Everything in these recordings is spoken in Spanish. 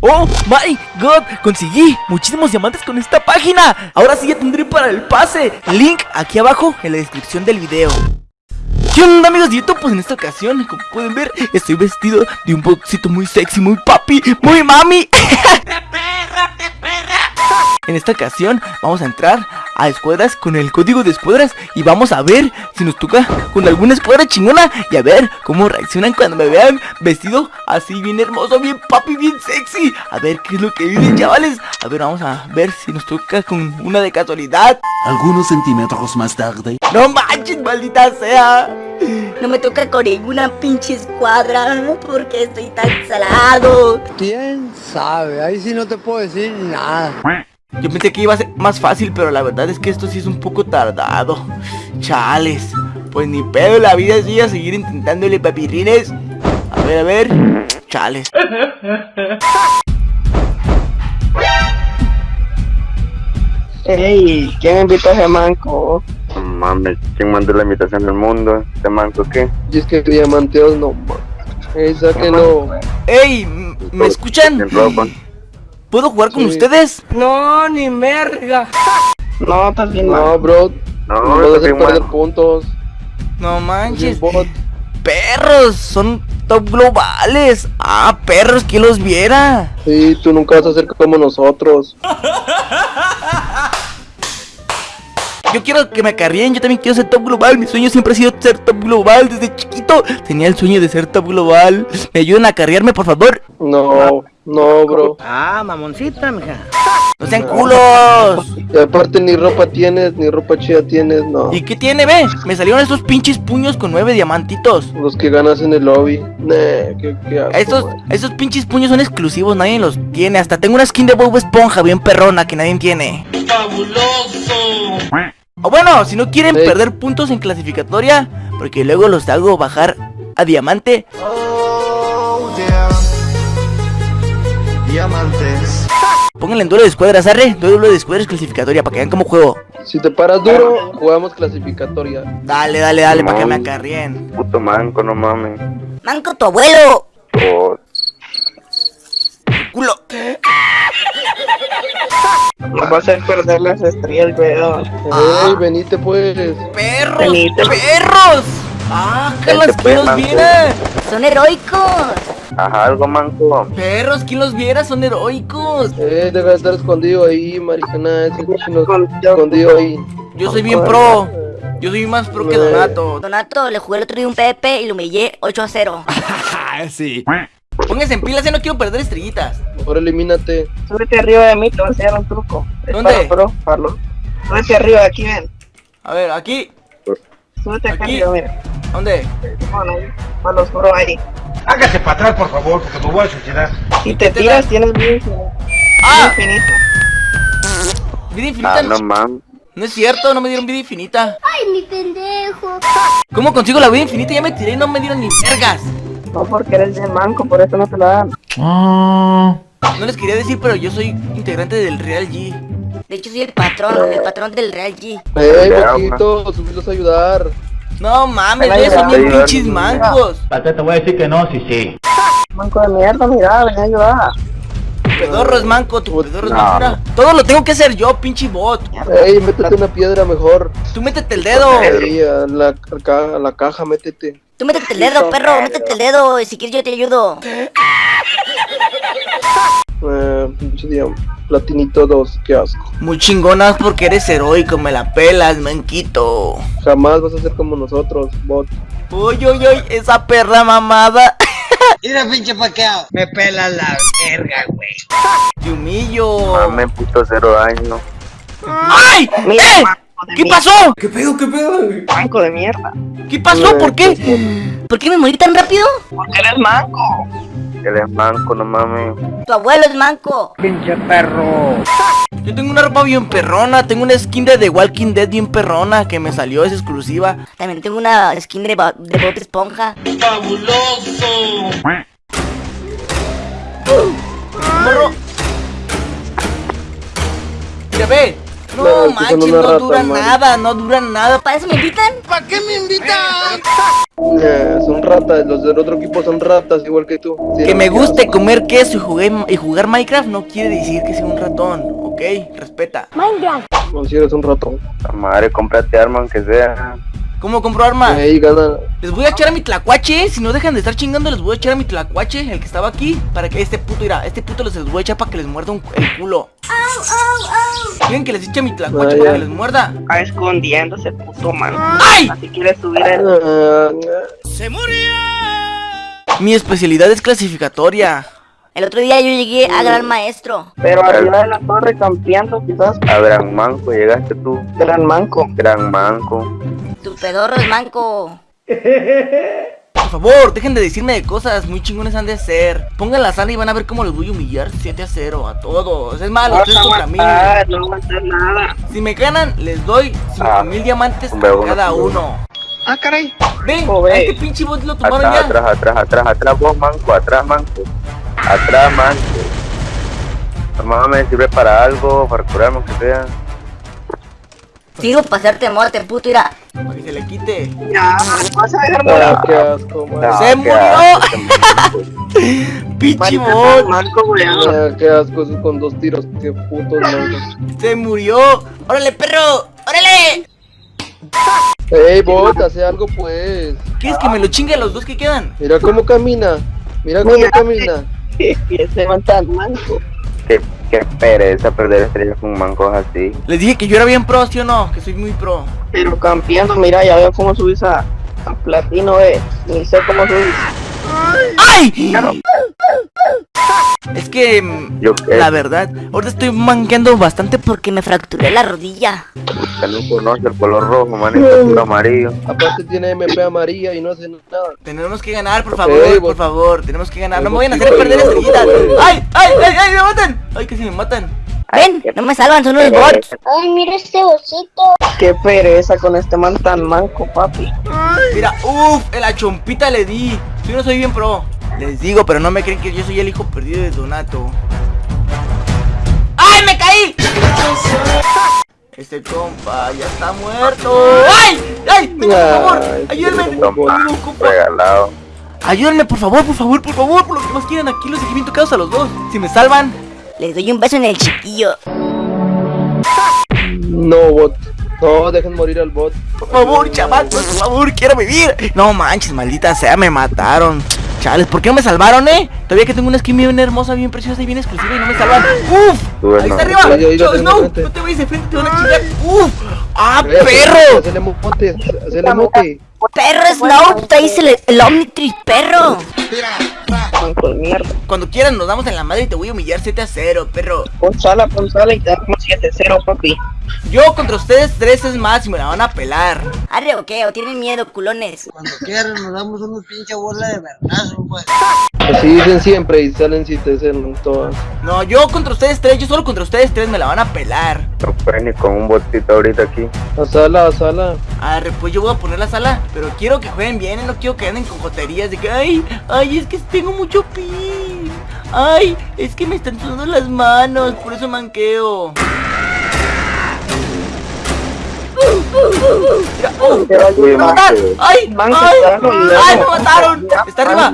¡Oh my god! Conseguí muchísimos diamantes con esta página Ahora sí ya tendré para el pase Link aquí abajo en la descripción del video ¿Qué onda amigos de YouTube? Pues en esta ocasión, como pueden ver, estoy vestido de un boxito muy sexy, muy papi, muy mami En esta ocasión vamos a entrar a escuadras con el código de escuadras Y vamos a ver si nos toca con alguna escuadra chingona Y a ver cómo reaccionan cuando me vean vestido así bien hermoso, bien papi, bien sexy A ver qué es lo que dicen chavales A ver, vamos a ver si nos toca con una de casualidad Algunos centímetros más tarde. No manches, maldita sea No me toca con ninguna pinche escuadra porque estoy tan salado. ¿Quién sabe? Ahí sí no te puedo decir nada. Yo pensé que iba a ser más fácil, pero la verdad es que esto sí es un poco tardado. Chales. Pues ni pedo, la vida sigue a seguir intentándole papirrines. A ver, a ver. Chales. Ey, ¿quién invitó a ese manco? Mames, ¿quién mandó la invitación del mundo? ¿Este manco qué? Y es que diamanteos no. Ey, sáquenlo. ¡Ey! ¿Me escuchan? ¿Puedo jugar con Sí. ustedes? No, ni merga. No, estás bien No, bro. No, No bien perder puntos. No Es manches. Perros, son top globales. Ah, perros, que los viera. Sí, tú nunca vas a ser como nosotros. Yo quiero que me acarreen, yo también quiero ser top global. Mi sueño siempre ha sido ser top global desde chiquito. Tenía el sueño de ser top global. ¿Me ayudan a acarrearme, por favor? No, no, bro. Ah, mamoncita, mija. ¡No sean culos! Y aparte ni ropa tienes, ni ropa chida tienes, no. ¿Y qué tiene, ve? Me salieron estos pinches puños con nueve diamantitos. Los que ganas en el lobby. Nah, qué, qué asco, Estos, man. estos pinches puños son exclusivos, nadie los tiene. Hasta tengo una skin de Bob Esponja bien perrona que nadie tiene. O bueno, si no quieren Sí. perder puntos en clasificatoria, porque luego los hago bajar a diamante. Pónganle en duelo de escuadras, arre. Duelo de escuadras clasificatoria para que vean cómo juego. Si te paras duro, jugamos clasificatoria. Dale, dale, dale, para que me acarrien. Puto manco, no mames. Manco tu abuelo. Oh, Culo. Nos va a hacer perder las estrellas, weón. Ey, venite pues. ¡Perros! Benito. ¡Perros! ¡Ah, Carlos, Vente, quién pues, los viera! Son heroicos. Ajá, algo manco. ¡Perros, quién los viera! ¡Son heroicos! Eh, debe estar escondido ahí, maricana. Ese chino escondido ahí. Yo soy bien pro. Yo soy más pro que. Donato. Donato le jugué el otro día un PP y lo humillé 8 a 0. sí. Pónganse en pilas, ya no quiero perder estrellitas. Ahora elimínate. Súbete arriba de mí, te voy a enseñar un truco. ¿Dónde? Pro, Pablo. Súbete arriba, aquí ven. A ver, aquí. Súbete acá Aquí. arriba, mira. ¿Dónde? Bueno, ahí. Pablo oscuro ahí. Hágase para atrás, por favor, porque me voy a suicidar. Si te tiras, tienes vida infinita. ¡Ah! Vida infinita. Vida infinita. Ah, no, no mames. no es cierto, no me dieron vida infinita. Ay, mi pendejo. ¿Cómo consigo la vida infinita? Ya me tiré y no me dieron ni vergas. No porque eres bien manco, por eso no te la dan. No les quería decir, pero yo soy integrante del Real G. De hecho, soy el patrón, el patrón del Real G. Ey, poquito, subirlos a ayudar. No mames, güey, son bien pinches mancos. te voy a decir que no, sí, sí. Manco de mierda, mira, ven a ayudar. Tu pedorro es manco, tu pedorro es No. manco. Todo lo tengo que hacer yo, pinche bot. Ey, métete una piedra mejor. Tú métete el dedo. Ey, a la, a la caja, métete. Tú métete el dedo, perro, métete el dedo. y Si quieres, yo te ayudo. Eh, pinche dia- platinito 2, qué asco. Muy chingonas porque eres heroico, me la pelas, manquito. Jamás vas a ser como nosotros, bot. Uy, uy, uy, esa perra mamada. Mira, pinche paqueado. Me pelas la verga, güey. Te humillo. Mames, puto cero daño. ¡Ay! Mira, ¡Eh! ¿Qué mierda. pasó? Manco de mierda. ¿Qué pasó? ¿Por qué? ¿Por qué me morí tan rápido? Porque eres manco. Él es manco, no mames. Tu abuelo es manco. Pinche perro. Yo tengo una ropa bien perrona, tengo una skin de The Walking Dead bien perrona que me salió, es exclusiva. También tengo una skin de, Bo- de Bob Esponja. Morro. Mira, ve. No, manches, no man. nada, no duran nada. ¿Para eso me invitan? Eh, son ratas, los del otro equipo son ratas igual que tú. Sí, Que no, me qué guste comer queso y jugar, y jugar Minecraft no quiere decir que sea un ratón, ¿ok? Respeta. No, si eres un ratón. La madre, cómprate arma aunque sea. ¿Cómo compro armas? Ahí gana. Les voy a echar a mi tlacuache, si no dejan de estar chingando les voy a echar a mi tlacuache, el que estaba aquí, para que este puto irá, este puto les voy a echar para que les muerda un- el culo. ¿Quieren que les eche mi tlacuache para que les muerda? Está escondiéndose, puto man. ¡Ay! Así quiere subir el... Ah, Mi especialidad es clasificatoria. El otro día yo llegué a gran maestro. Pero arriba de la torre campeando, quizás. A Gran Manco, llegaste tú. Gran manco. Gran Manco. Tu pedorro es manco. Por favor, dejen de decirme de cosas, muy chingones han de ser. Pongan la sala y van a ver cómo les voy a humillar 7 a 0 a todos. Es malo, vas a contra mí. no nada. Si me ganan, les doy 5000 Ah, diamantes hombre, a cada uno. Ah, caray. Ven, Joder. a este pinche bot lo tomaron Atrás, ya. atrás, atrás, atrás, atrás, vos, Manco, atrás, Manco. Atrás, Manco. Mamá me sirve para algo, para curarme aunque sea. Sigo para hacerte muerte, puto, ira. Para que se le quite. Ya, me vas a dejar ah, morir. qué asco, man. No, ¡Se qué murió! asco, Pinche Marica, bot. Ah, qué asco, esos con dos tiros, qué putos man. Se murió. ¡Órale, perro! ¡Órale! Ey, bot, hace algo pues. ¿Quieres que me lo chingue a los dos que quedan? Mira cómo camina. Mira cómo Mira. camina. Y ese man tan manco. Qué, qué pereza perder estrellas con mancos así. Les dije que yo era bien pro, ¿sí o no? Que soy muy pro. Pero campeando, mira, ya veo cómo subís a, a platino, eh. Ni sé cómo subís. ¡Ay! Es que, mm, Yo eh, la verdad, ahorita estoy manqueando bastante por... Porque me fracturé la rodilla. que no conoce el color rojo, man, es puro amarillo. Aparte tiene MP amarilla y no hace nada. Tenemos que ganar, por favor, por favor. Tenemos que ganar. No me vayan a hacer perder estrellitas. ¡Ay, ay, ay, ay! ¡Me matan! ¡Ay, que si me matan! Ven, no me salvan, son unos bots. Ay, mira este osito. Qué pereza con este man tan manco, papi. Mira, uff, en la chompita le di. Yo no soy bien pro. Les digo, pero no me creen que yo soy el hijo perdido de Donato. ¡Ay, me caí! Este compa ya está muerto. ¡Ay! ¡Ay! ¡Venga, por favor! Ay, ¡Ayúdenme! compa. Regalado. Ayúdenme, por favor, por favor, por favor, por lo que más quieran. Aquí los dejé bien tocados a los dos. Si me salvan, Les doy un beso en el chiquillo. No, bot. No, dejen morir al bot. por favor, chavacos, por favor, quiero vivir. No manches, maldita sea, me mataron. Chales, ¿por qué no me salvaron, eh? Todavía que tengo una skin bien hermosa, bien preciosa y bien exclusiva y no me salvan. ¡Uf! Ahí no. está arriba. Snow, enfrente. no te vayas de frente, te van a chingar. ¡Uf! ¡Ah, perro! Hacele mote, hacele mote. Perro Snow, traes el, el Omnitrix, perro. Mierda. Cuando quieran nos damos en la madre y te voy a humillar 7 a 0, perro. Pon sala, pon sala y te damos 7-0, papi. Yo contra ustedes tres es más y me la van a pelar. Arre o qué, o tienen miedo, culones. Cuando quieran nos damos unos pinche bola de vergazo, pues. Así dicen siempre y salen si te hacen todas. No, yo contra ustedes tres, yo solo contra ustedes tres me la van a pelar. No puedes ni con un botito ahorita aquí. A sala, a sala. Arre, pues yo voy a poner la sala, pero quiero que jueguen bien, no quiero que anden con joterías de que, ay, ay, es que tengo mucho pin. Ay, es que me están sudando las manos, por eso manqueo. Mira, oh, Pero ¡Me ayuda. mataron! ¡Ay! ¡Ay! ¡Ay, me mataron! ¡Está arriba!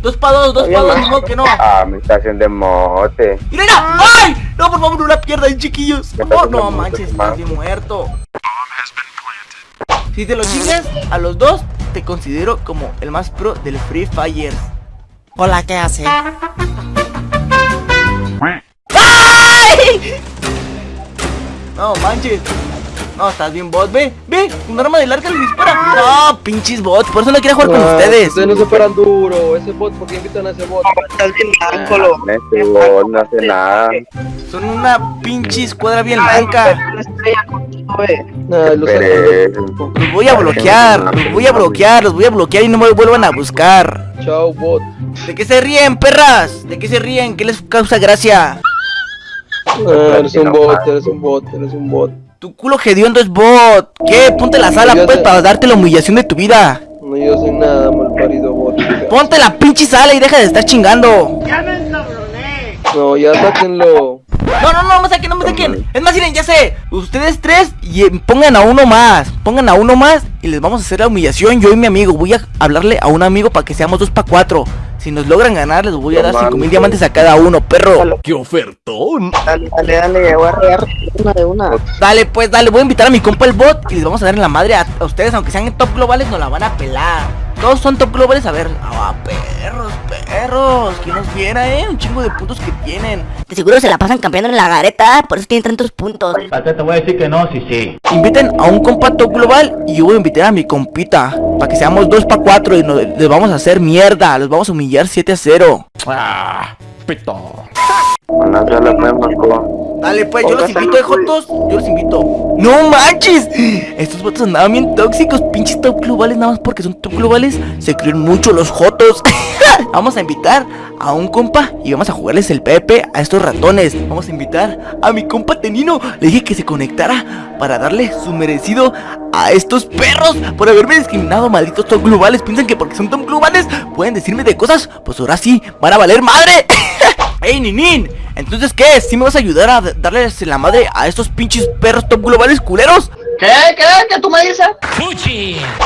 Dos para dos, dos dos, ni modo que no. Ah, me está haciendo mote. ¡Mira, mira! ¡Ay! No, por favor, no la pierdan, chiquillos. Por favor, no manches, estás bien muerto. Si te lo chingas a los dos, te considero como el más pro del Free Fire. Hola, ¿qué hace? ¡Ay! No manches. No, estás bien bot, ve, ve, un arma de larga le dispara. No, pinches bots, por eso no quería jugar con Ah, ustedes. Ustedes no se paran duro. Ese bot, ¿por qué invitan a ese bot? Estás bien manco, lo. Este bot no hace nada. Son una pinche escuadra bien blanca. Eh. Los voy a bloquear, los voy a bloquear, los voy a bloquear y no me vuelvan a buscar. Chao, bot. ¿De qué se ríen, perras? ¿De qué se ríen? ¿Qué les causa gracia? Ah, eres un bot, eres un bot, eres un bot. Tu culo hediondo es bot. ¿Qué? Ponte la sala, pues, sé. para darte la humillación de tu vida. No, yo soy nada mal parido bot. Ponte la pinche sala y deja de estar chingando. No, ya sáquenlo. No, no, no, no me saquen, no me saquen. Es más, miren, ya sé. Ustedes tres y eh, pongan a uno más. Pongan a uno más y les vamos a hacer la humillación. Yo y mi amigo. Voy a hablarle a un amigo para que seamos dos para cuatro. Si nos logran ganar, les voy a dar cinco mil diamantes a cada uno, perro. ¡Qué ofertón! Dale, dale, dale, voy a regar una de una. Dale, pues, dale. Voy a invitar a mi compa el bot y les vamos a dar en la madre a, a ustedes. Aunque sean top globales, nos la van a pelar. Todos son top globales. A ver, ah, perros, perros. ¿Quién nos viera, eh? Un chingo de puntos que tienen. De seguro se la pasan campeando en la gareta, por eso tienen tantos puntos. Pate, te voy a decir que no, sí, sí. Inviten a un compa top global y yo voy a invitar a mi compita. Para que seamos dos para cuatro y nos, les vamos a hacer mierda. Los vamos a humillar 7 a 0. ¡Ah! ¡Pito! Dale, pues, yo los invito, de Jotos. Yo los invito. ¡No manches! Estos votos andaban bien tóxicos. Pinches top globales, nada más porque son top globales. Se creen mucho los Jotos. vamos a invitar a un compa y vamos a jugarles el PP a estos ratones. Vamos a invitar a mi compa Tenino. Le dije que se conectara para darle su merecido a estos perros por haberme discriminado, malditos top globales. Piensan que porque son top globales pueden decirme de cosas. Pues ahora sí, van a valer madre. ¡Ey, Ninin! Entonces, ¿qué? ¿Sí me vas a ayudar a darles en la madre a estos pinches perros top globales culeros? ¿Qué? ¿Qué? ¿Qué tú me dices?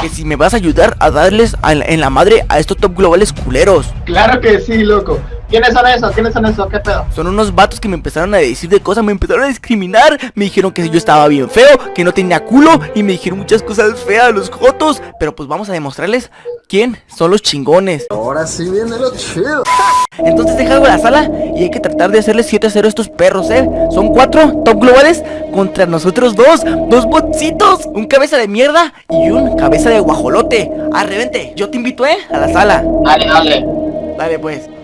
Que si me vas a ayudar a darles a- en la madre a estos top globales culeros. Claro que sí, loco. ¿Quiénes son esos? ¿Quiénes son esos? ¿Qué pedo? Son unos vatos que me empezaron a decir de cosas, me empezaron a discriminar. Me dijeron que yo estaba bien feo, que no tenía culo y me dijeron muchas cosas feas los jotos. Pero pues vamos a demostrarles quién son los chingones. Ahora sí viene lo chido. Entonces deja algo la sala y hay que tratar de hacerles 7 a 0 a estos perros, ¿eh? Son cuatro top globales contra nosotros dos. Dos botcitos, un cabeza de mierda y un cabeza de guajolote. Arrevente, yo te invito, ¿eh? A la sala. Dale, dale. Dale pues.